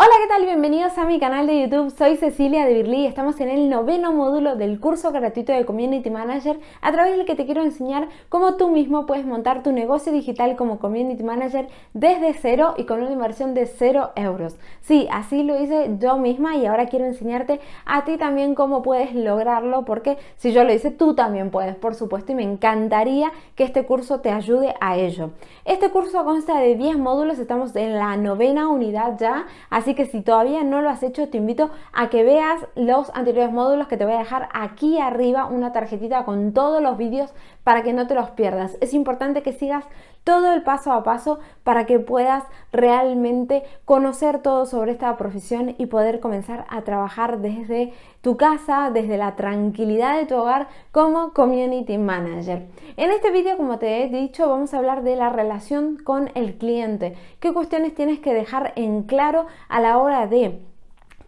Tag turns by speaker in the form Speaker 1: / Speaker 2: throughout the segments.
Speaker 1: Hola, ¿qué tal? Bienvenidos a mi canal de YouTube. Soy Cecilia de Birly y estamos en el noveno módulo del curso gratuito de Community Manager a través del que te quiero enseñar cómo tú mismo puedes montar tu negocio digital como Community Manager desde cero y con una inversión de cero euros. Sí, así lo hice yo misma y ahora quiero enseñarte a ti también cómo puedes lograrlo porque si yo lo hice, tú también puedes, por supuesto, y me encantaría que este curso te ayude a ello. Este curso consta de 10 módulos, estamos en la novena unidad ya, así Así que si todavía no lo has hecho, te invito a que veas los anteriores módulos que te voy a dejar aquí arriba una tarjetita con todos los vídeos para que no te los pierdas. Es importante que sigas todo el paso a paso para que puedas realmente conocer todo sobre esta profesión y poder comenzar a trabajar desde tu casa, desde la tranquilidad de tu hogar como Community Manager. En este vídeo, como te he dicho, vamos a hablar de la relación con el cliente. ¿Qué cuestiones tienes que dejar en claro a la hora de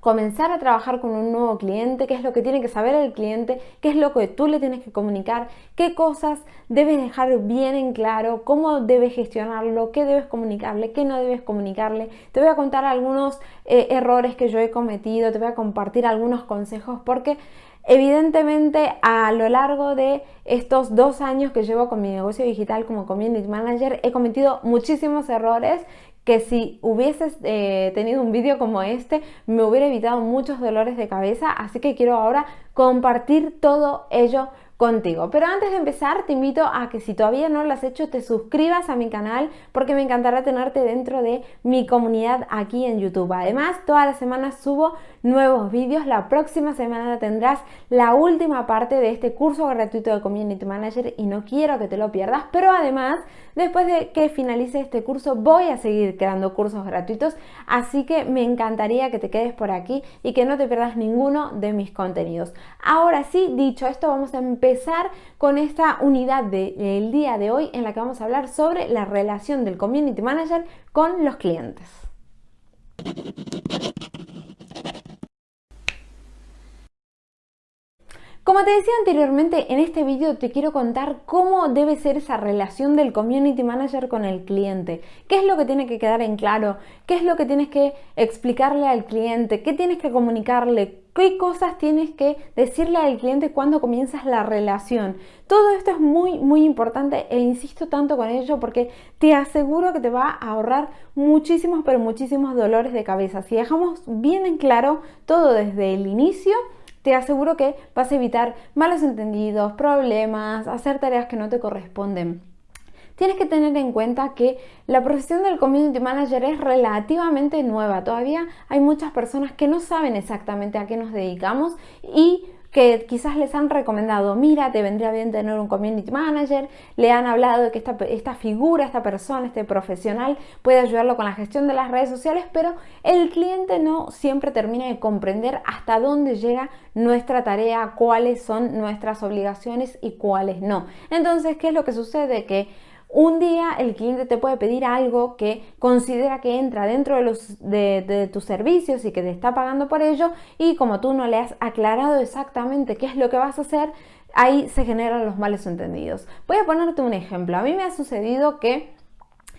Speaker 1: comenzar a trabajar con un nuevo cliente, qué es lo que tiene que saber el cliente, qué es lo que tú le tienes que comunicar, qué cosas debes dejar bien en claro, cómo debes gestionarlo, qué debes comunicarle, qué no debes comunicarle. Te voy a contar algunos eh, errores que yo he cometido, te voy a compartir algunos consejos porque Evidentemente, a lo largo de estos dos años que llevo con mi negocio digital como Community Manager, he cometido muchísimos errores que si hubieses eh, tenido un vídeo como este me hubiera evitado muchos dolores de cabeza así que quiero ahora compartir todo ello contigo. Pero antes de empezar te invito a que si todavía no lo has hecho te suscribas a mi canal porque me encantará tenerte dentro de mi comunidad aquí en YouTube. Además todas las semanas subo nuevos vídeos. La próxima semana tendrás la última parte de este curso gratuito de Community Manager y no quiero que te lo pierdas. Pero además después de que finalice este curso voy a seguir creando cursos gratuitos así que me encantaría que te quedes por aquí y que no te pierdas ninguno de mis contenidos. Ahora sí, dicho esto vamos a empezar con esta unidad del día de hoy en la que vamos a hablar sobre la relación del Community Manager con los clientes. Como te decía anteriormente, en este vídeo te quiero contar cómo debe ser esa relación del Community Manager con el cliente. ¿Qué es lo que tiene que quedar en claro? ¿Qué es lo que tienes que explicarle al cliente? ¿Qué tienes que comunicarle? ¿Qué cosas tienes que decirle al cliente cuando comienzas la relación? Todo esto es muy, muy importante e insisto tanto con ello porque te aseguro que te va a ahorrar muchísimos, pero muchísimos dolores de cabeza. Si dejamos bien en claro todo desde el inicio, te aseguro que vas a evitar malos entendidos, problemas, hacer tareas que no te corresponden. Tienes que tener en cuenta que la profesión del Community Manager es relativamente nueva. Todavía hay muchas personas que no saben exactamente a qué nos dedicamos y que quizás les han recomendado, mira, te vendría bien tener un community manager, le han hablado de que esta, esta, figura, esta persona, este profesional puede ayudarlo con la gestión de las redes sociales, pero el cliente no siempre termina de comprender hasta dónde llega nuestra tarea, cuáles son nuestras obligaciones y cuáles no. Entonces, ¿qué es lo que sucede? Que un día el cliente te puede pedir algo que considera que entra dentro de, tus servicios y que te está pagando por ello y como tú no le has aclarado exactamente qué es lo que vas a hacer, ahí se generan los malos entendidos. Voy a ponerte un ejemplo. A mí me ha sucedido que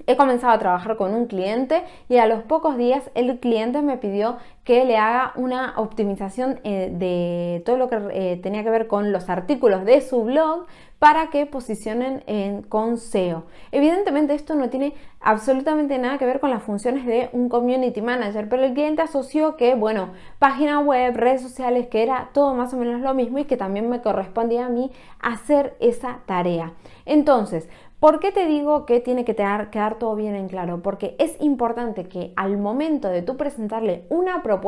Speaker 1: He comenzado a trabajar con un cliente y a los pocos días el cliente me pidió que le haga una optimización eh, de todo lo que eh, tenía que ver con los artículos de su blog para que posicionen en, con SEO. Evidentemente esto no tiene absolutamente nada que ver con las funciones de un community manager, pero el cliente asoció que, bueno, página web, redes sociales, que era todo más o menos lo mismo y que también me correspondía a mí hacer esa tarea. Entonces, ¿Por qué te digo que tiene que quedar, todo bien en claro? Porque es importante que al momento de tú presentarle una propuesta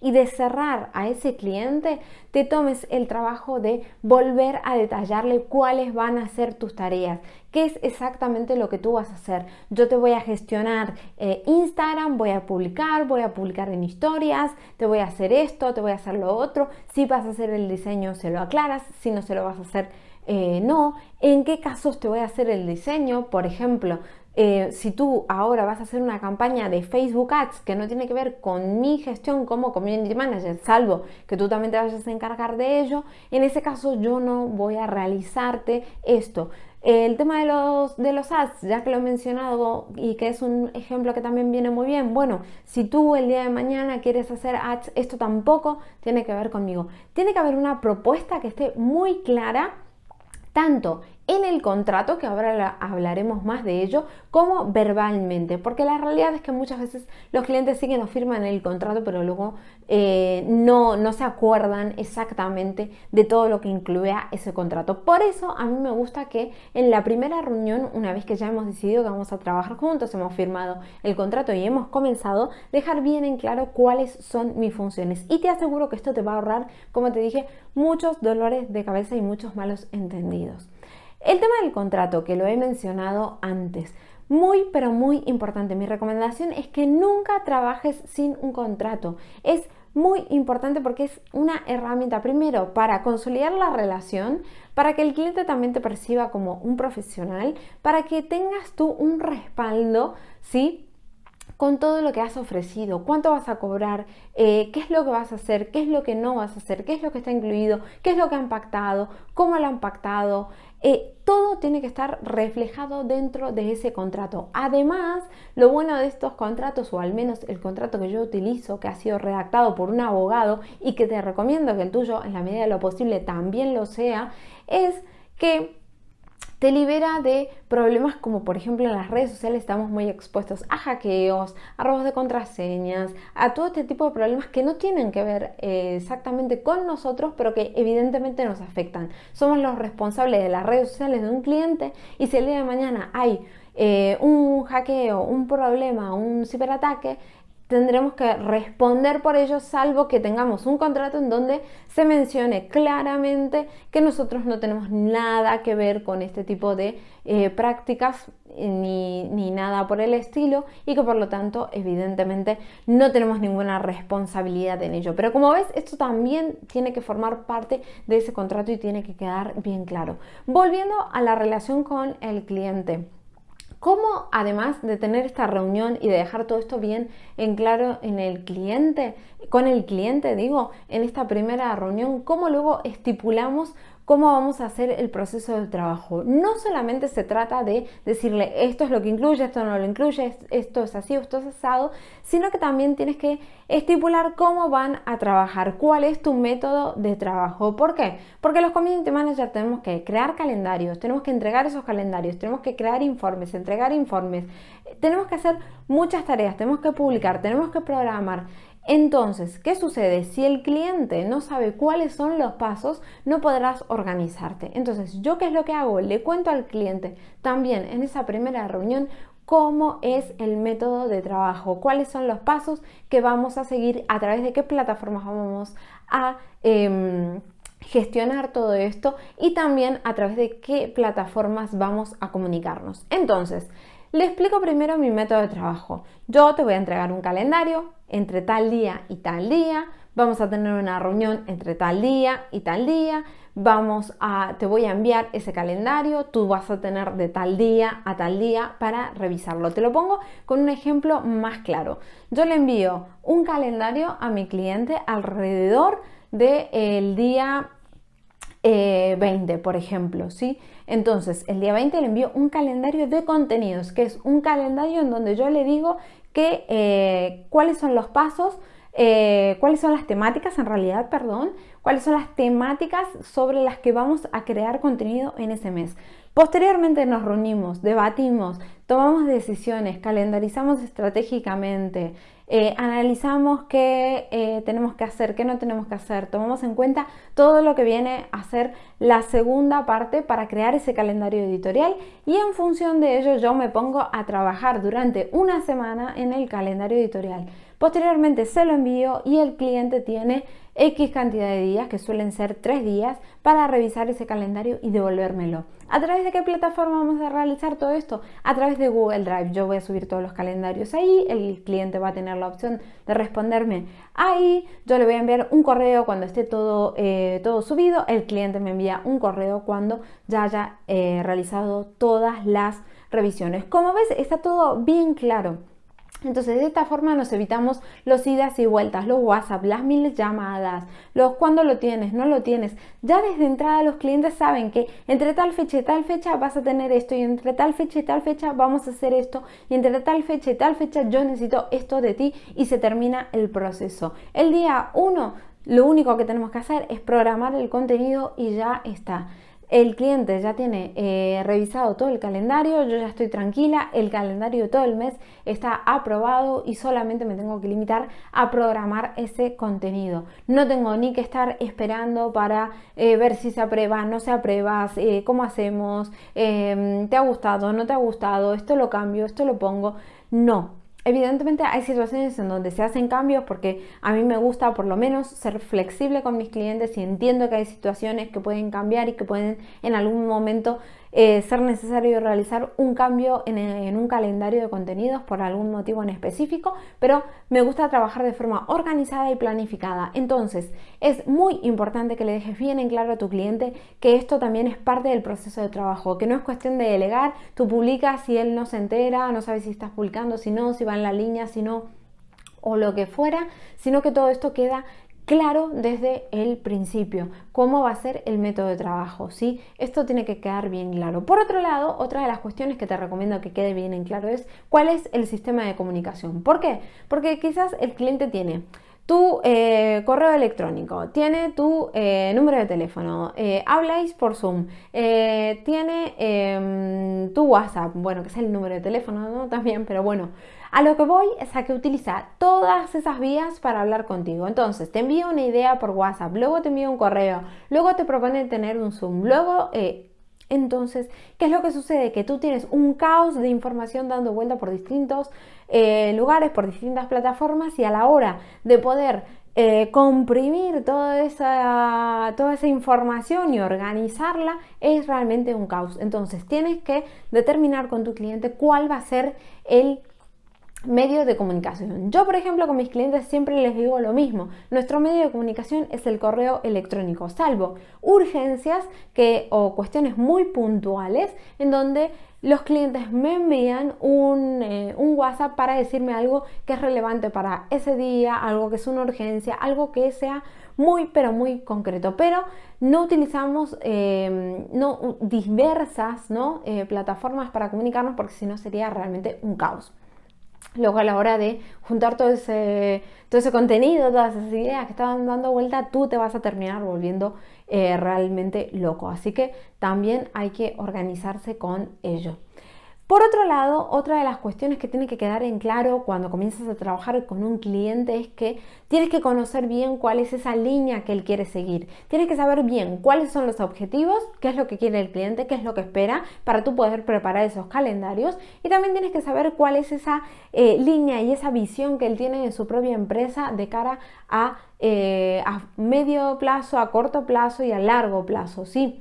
Speaker 1: y de cerrar a ese cliente, te tomes el trabajo de volver a detallarle cuáles van a ser tus tareas, qué es exactamente lo que tú vas a hacer. Yo te voy a gestionar eh, Instagram, voy a publicar, voy a publicar en historias, te voy a hacer esto, te voy a hacer lo otro. Si vas a hacer el diseño, se lo aclaras, si no se lo vas a hacer, eh, no, en qué casos te voy a hacer el diseño, por ejemplo, eh, si tú ahora vas a hacer una campaña de Facebook Ads que no tiene que ver con mi gestión como Community Manager, salvo que tú también te vayas a encargar de ello, en ese caso yo no voy a realizarte esto. El tema de los, de los ads, ya que lo he mencionado y que es un ejemplo que también viene muy bien, bueno, si tú el día de mañana quieres hacer ads, esto tampoco tiene que ver conmigo. Tiene que haber una propuesta que esté muy clara tanto en el contrato, que ahora hablaremos más de ello, como verbalmente, porque la realidad es que muchas veces los clientes sí que nos firman el contrato, pero luego eh, no, no se acuerdan exactamente de todo lo que incluía ese contrato. Por eso a mí me gusta que en la primera reunión, una vez que ya hemos decidido que vamos a trabajar juntos, hemos firmado el contrato y hemos comenzado, dejar bien en claro cuáles son mis funciones. Y te aseguro que esto te va a ahorrar, como te dije, muchos dolores de cabeza y muchos malos entendidos. El tema del contrato, que lo he mencionado antes, muy pero muy importante. Mi recomendación es que nunca trabajes sin un contrato. Es muy importante porque es una herramienta primero para consolidar la relación, para que el cliente también te perciba como un profesional, para que tengas tú un respaldo, ¿sí? con todo lo que has ofrecido, cuánto vas a cobrar, eh, qué es lo que vas a hacer, qué es lo que no vas a hacer, qué es lo que está incluido, qué es lo que han pactado, cómo lo han pactado, eh, todo tiene que estar reflejado dentro de ese contrato. Además, lo bueno de estos contratos, o al menos el contrato que yo utilizo, que ha sido redactado por un abogado y que te recomiendo que el tuyo en la medida de lo posible también lo sea, es que te libera de problemas como por ejemplo en las redes sociales estamos muy expuestos a hackeos, a robos de contraseñas, a todo este tipo de problemas que no tienen que ver eh, exactamente con nosotros, pero que evidentemente nos afectan. Somos los responsables de las redes sociales de un cliente y si el día de mañana hay eh, un hackeo, un problema, un ciberataque, tendremos que responder por ello salvo que tengamos un contrato en donde se mencione claramente que nosotros no tenemos nada que ver con este tipo de eh, prácticas eh, ni, ni, nada por el estilo y que por lo tanto evidentemente no tenemos ninguna responsabilidad en ello. Pero como ves, esto también tiene que formar parte de ese contrato y tiene que quedar bien claro. Volviendo a la relación con el cliente. ¿Cómo, además de tener esta reunión y de dejar todo esto bien en claro en el cliente, con el cliente, digo, en esta primera reunión, cómo luego estipulamos cómo vamos a hacer el proceso de trabajo. No solamente se trata de decirle esto es lo que incluye, esto no lo incluye, esto es así, esto es asado, sino que también tienes que estipular cómo van a trabajar, cuál es tu método de trabajo. ¿Por qué? Porque los community managers tenemos que crear calendarios, tenemos que entregar esos calendarios, tenemos que crear informes, entregar informes, tenemos que hacer muchas tareas, tenemos que publicar, tenemos que programar. Entonces, ¿qué sucede? Si el cliente no sabe cuáles son los pasos, no podrás organizarte. Entonces, ¿yo qué es lo que hago? Le cuento al cliente también en esa primera reunión cómo es el método de trabajo, cuáles son los pasos que vamos a seguir, a través de qué plataformas vamos a... Em, gestionar todo esto y también a través de qué plataformas vamos a comunicarnos. Entonces, le explico primero mi método de trabajo. Yo te voy a entregar un calendario entre tal día y tal día. Vamos a tener una reunión entre tal día y tal día. Vamos a, te voy a enviar ese calendario. Tú vas a tener de tal día a tal día para revisarlo. Te lo pongo con un ejemplo más claro. Yo le envío un calendario a mi cliente alrededor del día 20, eh, por ejemplo, ¿sí? Entonces, el día 20 le envío un calendario de contenidos, que es un calendario en donde yo le digo que eh, cuáles son los pasos, eh, cuáles son las temáticas, en realidad, perdón, cuáles son las temáticas sobre las que vamos a crear contenido en ese mes. Posteriormente nos reunimos, debatimos, tomamos decisiones, calendarizamos estratégicamente, eh, analizamos qué eh, tenemos que hacer, qué no tenemos que hacer, tomamos en cuenta todo lo que viene a ser la segunda parte para crear ese calendario editorial y en función de ello yo me pongo a trabajar durante una semana en el calendario editorial. Posteriormente se lo envío y el cliente tiene X cantidad de días, que suelen ser tres días, para revisar ese calendario y devolvérmelo. ¿A través de qué plataforma vamos a realizar todo esto? A través de Google Drive. Yo voy a subir todos los calendarios ahí, el cliente va a tener la opción de responderme ahí, yo le voy a enviar un correo cuando esté todo, eh, todo subido, el cliente me envía un correo cuando ya haya eh, realizado todas las revisiones. Como ves, está todo bien claro. Entonces, de esta forma nos evitamos los idas y vueltas, los WhatsApp, las mil llamadas, los cuando lo tienes, no lo tienes. Ya desde entrada los clientes saben que entre tal fecha y tal fecha vas a tener esto y entre tal fecha y tal fecha vamos a hacer esto y entre tal fecha y tal fecha yo necesito esto de ti y se termina el proceso. El día 1 lo único que tenemos que hacer es programar el contenido y ya está el cliente ya tiene eh, revisado todo el calendario, yo ya estoy tranquila, el calendario de todo el mes está aprobado y solamente me tengo que limitar a programar ese contenido. No tengo ni que estar esperando para eh, ver si se aprueba, no se aprueba, eh, cómo hacemos, em, te ha gustado, no te ha gustado, esto lo cambio, esto lo pongo. No, Evidentemente hay situaciones en donde se hacen cambios porque a mí me gusta por lo menos ser flexible con mis clientes y entiendo que hay situaciones que pueden cambiar y que pueden en algún momento eh, ser necesario realizar un cambio en, un calendario de contenidos por algún motivo en específico, pero me gusta trabajar de forma organizada y planificada. Entonces, es muy importante que le dejes bien en claro a tu cliente que esto también es parte del proceso de trabajo, que no es cuestión de delegar, tú publicas si él no se entera, no sabe si estás publicando, si no, si va en la línea, si no o lo que fuera, sino que todo esto queda claro desde el principio cómo va a ser el método de trabajo, ¿sí? Esto tiene que quedar bien claro. Por otro lado, otra de las cuestiones que te recomiendo que quede bien en claro es cuál es el sistema de comunicación. ¿Por qué? Porque quizás el cliente tiene tu eh, correo electrónico, tiene tu eh, número de teléfono, eh, habláis por Zoom, tiene em, tu WhatsApp, bueno, que es el número de teléfono ¿no? también, pero bueno, a lo que voy es a que utiliza todas esas vías para hablar contigo. Entonces, te envío una idea por WhatsApp, luego te envío un correo, luego te propone tener un Zoom, luego entonces, ¿qué es lo que sucede? Que tú tienes un caos de información dando vuelta por distintos eh, lugares, por distintas plataformas y a la hora de poder eh, comprimir toda esa, toda esa información y organizarla es realmente un caos. Entonces, tienes que determinar con tu cliente cuál va a ser el medio de comunicación. Yo, por ejemplo, con mis clientes siempre les digo lo mismo. Nuestro medio de comunicación es el correo electrónico, salvo urgencias que, o cuestiones muy puntuales en donde los clientes me envían un, eh, WhatsApp para decirme algo que es relevante para ese día, algo que es una urgencia, algo que sea muy pero muy concreto. Pero no utilizamos eh, no, diversas ¿no? Eh, plataformas para comunicarnos porque si no sería realmente un caos. Luego a la hora de juntar todo ese, todo ese contenido, todas esas ideas que estaban dando vuelta, tú te vas a terminar volviendo eh, realmente loco. Así que también hay que organizarse con ello. Por otro lado, otra de las cuestiones que tiene que quedar en claro cuando comienzas a trabajar con un cliente es que tienes que conocer bien cuál es esa línea que él quiere seguir. Tienes que saber bien cuáles son los objetivos, qué es lo que quiere el cliente, qué es lo que espera para tú poder preparar esos calendarios y también tienes que saber cuál es esa eh, línea y esa visión que él tiene en su propia empresa de cara a, eh, a medio plazo, a corto plazo y a largo plazo, ¿sí?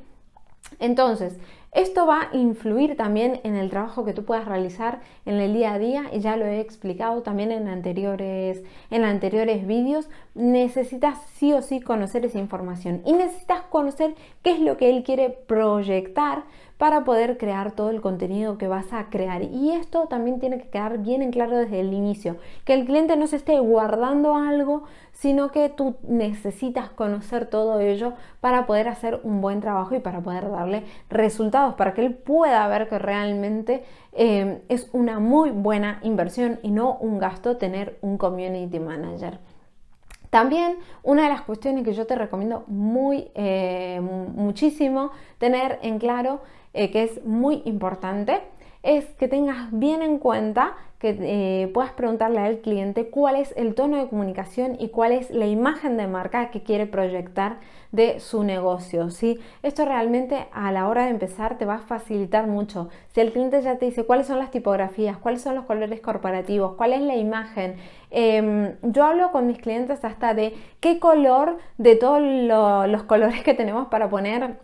Speaker 1: Entonces, esto va a influir también en el trabajo que tú puedas realizar en el día a día y ya lo he explicado también en anteriores, en anteriores vídeos. Necesitas sí o sí conocer esa información y necesitas conocer qué es lo que él quiere proyectar para poder crear todo el contenido que vas a crear. Y esto también tiene que quedar bien en claro desde el inicio, que el cliente no se esté guardando algo, sino que tú necesitas conocer todo ello para poder hacer un buen trabajo y para poder darle resultados, para que él pueda ver que realmente eh, es una muy buena inversión y no un gasto tener un community manager. También una de las cuestiones que yo te recomiendo muy eh, muchísimo tener en claro eh, que es muy importante es que tengas bien en cuenta que eh, puedas preguntarle al cliente cuál es el tono de comunicación y cuál es la imagen de marca que quiere proyectar de su negocio. ¿sí? Esto realmente a la hora de empezar te va a facilitar mucho. Si el cliente ya te dice cuáles son las tipografías, cuáles son los colores corporativos, cuál es la imagen, em, yo hablo con mis clientes hasta de qué color de todos los colores que tenemos para poner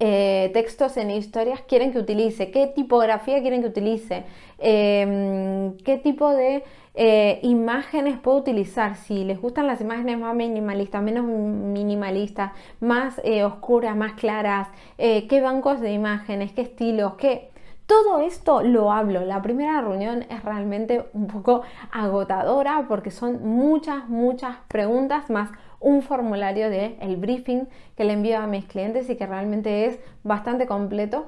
Speaker 1: eh, textos en historias quieren que utilice, qué tipografía quieren que utilice, em, qué tipo de eh, imágenes puedo utilizar, si les gustan las imágenes más minimalistas, menos minimalistas, más eh, oscuras, más claras, qué bancos de imágenes, qué estilos, qué Todo esto lo hablo. La primera reunión es realmente un poco agotadora porque son muchas, muchas preguntas más un formulario de el briefing que le envío a mis clientes y que realmente es bastante completo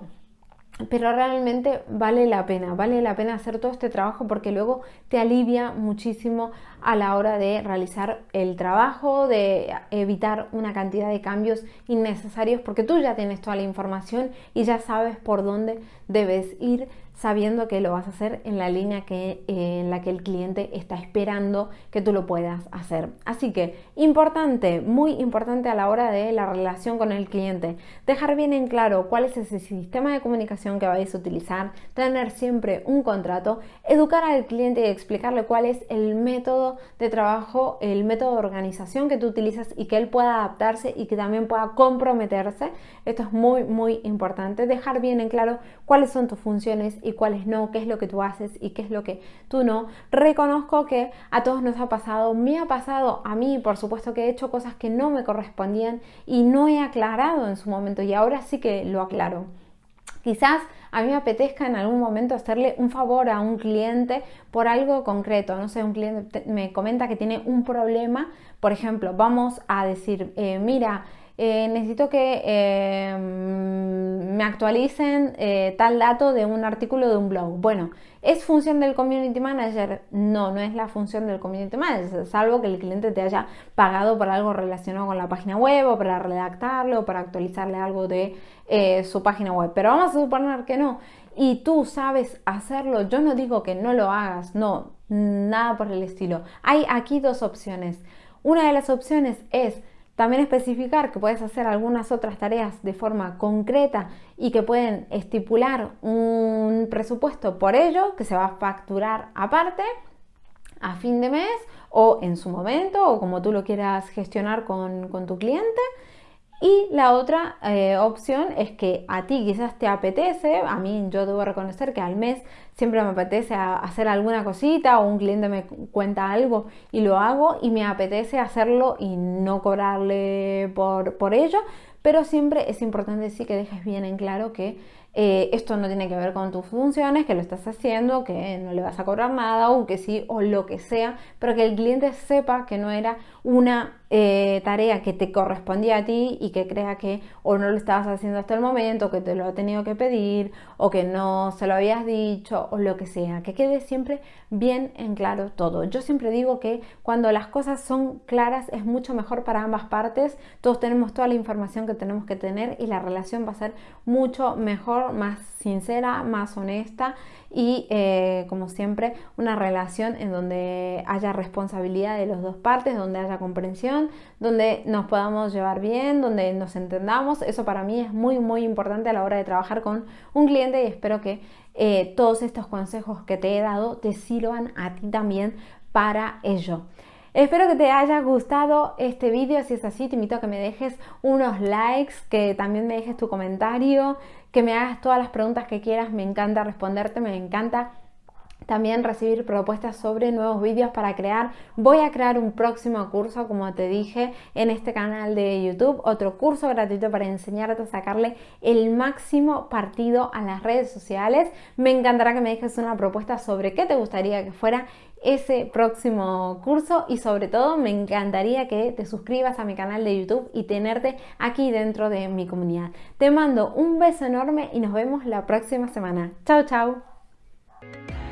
Speaker 1: pero realmente vale la pena, vale la pena hacer todo este trabajo porque luego te alivia muchísimo a la hora de realizar el trabajo, de evitar una cantidad de cambios innecesarios porque tú ya tienes toda la información y ya sabes por dónde debes ir sabiendo que lo vas a hacer en la línea que, eh, en la que el cliente está esperando que tú lo puedas hacer. Así que importante, muy importante a la hora de la relación con el cliente, dejar bien en claro cuál es ese sistema de comunicación que vais a utilizar, tener siempre un contrato, educar al cliente y explicarle cuál es el método de trabajo, el método de organización que tú utilizas y que él pueda adaptarse y que también pueda comprometerse. Esto es muy, muy importante, dejar bien en claro cuáles son tus funciones y cuáles no, qué es lo que tú haces y qué es lo que tú no. Reconozco que a todos nos ha pasado, me ha pasado a mí, por supuesto que he hecho cosas que no me correspondían y no he aclarado en su momento y ahora sí que lo aclaro. Quizás a mí me apetezca en algún momento hacerle un favor a un cliente por algo concreto. No sé, un cliente me comenta que tiene un problema. Por ejemplo, vamos a decir, eh, mira, eh, necesito que eh, me actualicen eh, tal dato de un artículo de un blog. Bueno, ¿es función del community manager? No, no es la función del community manager, salvo que el cliente te haya pagado por algo relacionado con la página web o para redactarlo o para actualizarle algo de su página web. Pero vamos a suponer que no. Y tú sabes hacerlo, yo no digo que no lo hagas, no, nada por el estilo. Hay aquí dos opciones. Una de las opciones es también especificar que puedes hacer algunas otras tareas de forma concreta y que pueden estipular un presupuesto por ello que se va a facturar aparte a fin de mes o en su momento o como tú lo quieras gestionar con, con tu cliente y la otra eh, opción es que a ti quizás te apetece, a mí yo debo reconocer que al mes siempre me apetece hacer alguna cosita o un cliente me cuenta algo y lo hago y me apetece hacerlo y no cobrarle por, por ello, pero siempre es importante sí que dejes bien en claro que eh, esto no tiene que ver con tus funciones, que lo estás haciendo, que no le vas a cobrar nada o que sí o lo que sea, pero que el cliente sepa que no era una eh, tarea que te correspondía a ti y que crea que o no lo estabas haciendo hasta el momento, que te lo ha tenido que pedir o que no se lo habías dicho o lo que sea, que quede siempre bien en claro todo. Yo siempre digo que cuando las cosas son claras es mucho mejor para ambas partes, todos tenemos toda la información que tenemos que tener y la relación va a ser mucho mejor más sincera, más honesta y eh, como siempre una relación en donde haya responsabilidad de las dos partes, donde haya comprensión, donde nos podamos llevar bien, donde nos entendamos. Eso para mí es muy muy importante a la hora de trabajar con un cliente y espero que eh, todos estos consejos que te he dado te sirvan a ti también para ello. Espero que te haya gustado este vídeo, si es así te invito a que me dejes unos likes, que también me dejes tu comentario, que me hagas todas las preguntas que quieras, me encanta responderte, me encanta también recibir propuestas sobre nuevos vídeos para crear. Voy a crear un próximo curso, como te dije, en este canal de YouTube. Otro curso gratuito para enseñarte a sacarle el máximo partido a las redes sociales. Me encantará que me dejes una propuesta sobre qué te gustaría que fuera ese próximo curso y sobre todo me encantaría que te suscribas a mi canal de YouTube y tenerte aquí dentro de mi comunidad. Te mando un beso enorme y nos vemos la próxima semana. Chao, chao.